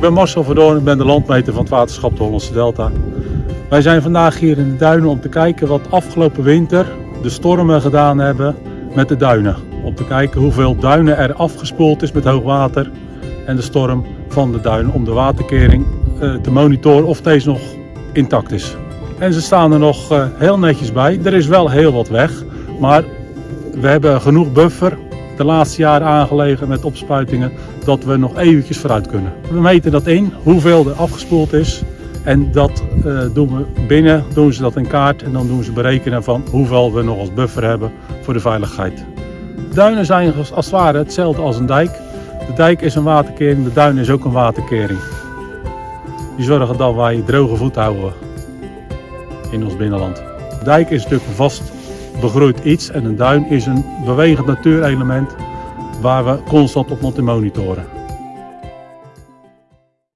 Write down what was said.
Ik ben Marcel Verdoorn, ik ben de landmeter van het waterschap de Hollandse Delta. Wij zijn vandaag hier in de duinen om te kijken wat afgelopen winter de stormen gedaan hebben met de duinen. Om te kijken hoeveel duinen er afgespoeld is met hoogwater en de storm van de duinen om de waterkering eh, te monitoren of deze nog intact is. En ze staan er nog eh, heel netjes bij. Er is wel heel wat weg, maar we hebben genoeg buffer de laatste jaren aangelegen met opspuitingen dat we nog eventjes vooruit kunnen. We meten dat in, hoeveel er afgespoeld is. En dat uh, doen we binnen, doen ze dat in kaart en dan doen ze berekenen van hoeveel we nog als buffer hebben voor de veiligheid. Duinen zijn als het ware hetzelfde als een dijk. De dijk is een waterkering, de duin is ook een waterkering. Die zorgen dat wij droge voet houden in ons binnenland. De dijk is natuurlijk vast begroeit iets en een duin is een bewegend natuurelement waar we constant op moeten monitoren.